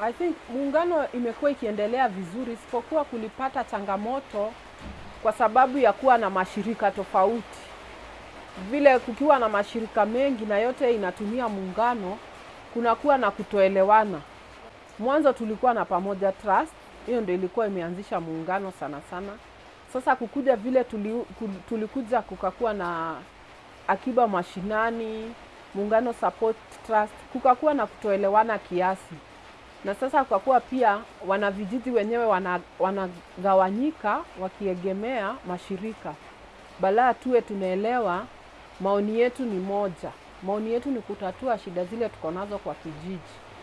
I think muungano imekuwa ikiendelea vizuri, isipokuwa kulipata changamoto kwa sababu ya kuwa na mashirika tofauti. Vile kukiwa na mashirika mengi na yote inatumia muungano, kunakuwa na kutoelewana. Mwanzo tulikuwa na Pamoja Trust, hiyo ndio ilikuwa imeanzisha muungano sana sana. Sasa kukuja vile tuli, tulikuja kukakuwa na Akiba Mashinani, Muungano Support Trust, kukakuwa na kutoelewana kiasi na sasa kwa kuwa pia wanavijiji wenyewe wanagawanyika wana- wakiegemea mashirika, balaa tuwe tunaelewa maoni yetu ni moja. Maoni yetu ni kutatua shida zile tuko nazo kwa kijiji.